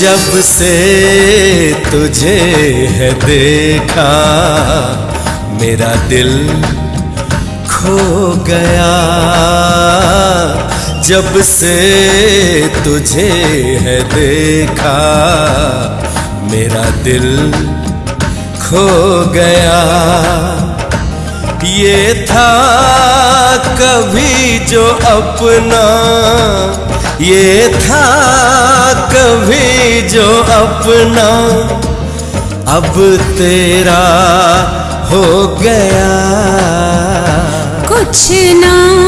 जब से तुझे है देखा, मेरा दिल खो गया। जब से तुझे है देखा, मेरा दिल खो गया। ये था कभी जो अपना, ये था कभी जो अपना। अब तेरा हो गया। कुछ ना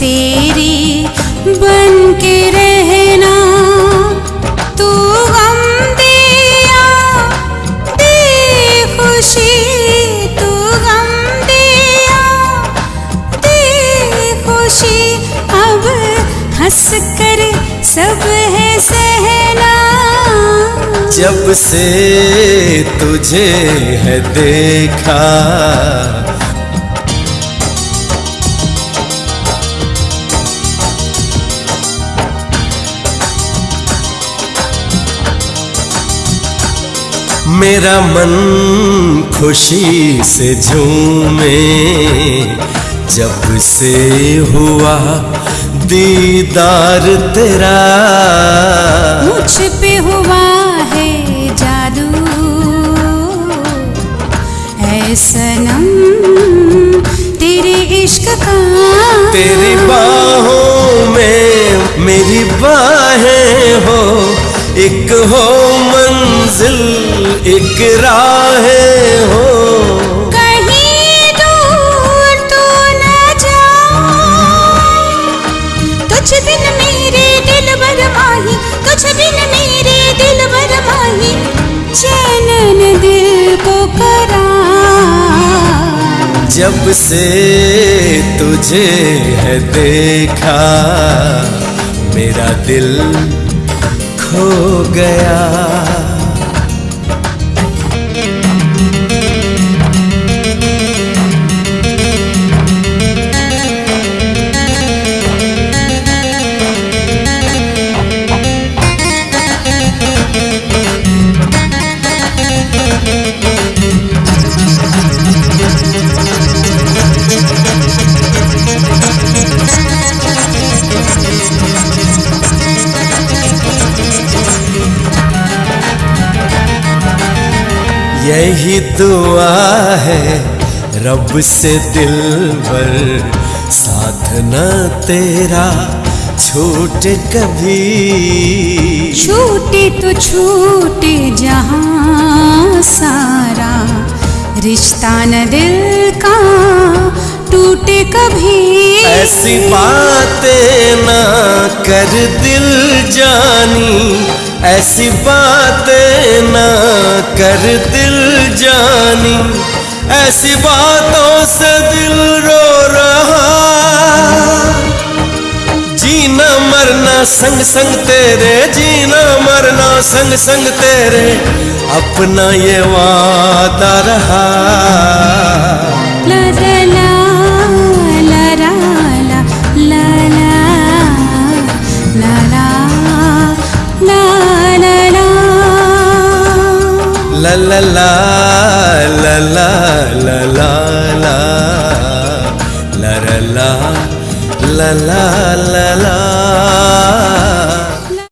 तेरी बन के रहना, तू गम दिया दे खुशी तू गम दिया दे खुशी अब हंस कर सब है सहना। जब से तुझे है देखा मेरा मन खुशी से झूमे जब से हुआ दीदार तेरा। मुझ पे हुआ है जादू है सनम तेरे इश्क का। तेरी बाहों में मेरी बाहें हो एक हो एक राहें हो। कहीं दूर तो न जाए तुझ बिन मेरे दिल भर माही तुझ बिन मेरे दिल भर माही चैन दिल को करा। जब से तुझे है देखा मेरा दिल खो गया। यही दुआ है रब से दिल भर। साथ न तेरा छूटे कभी। छूटे तो छूटे जहाँ सारा। रिश्ता न दिल का टूटे कभी। ऐसी बातें ना कर दिल जानी। ऐसी बातें ना कर दिल जानी, ऐसी बातों से दिल रो रहा। जीना मरना संग संग तेरे, जीना मरना संग संग तेरे, अपना ये वादा रहा। ला ला ला la la la la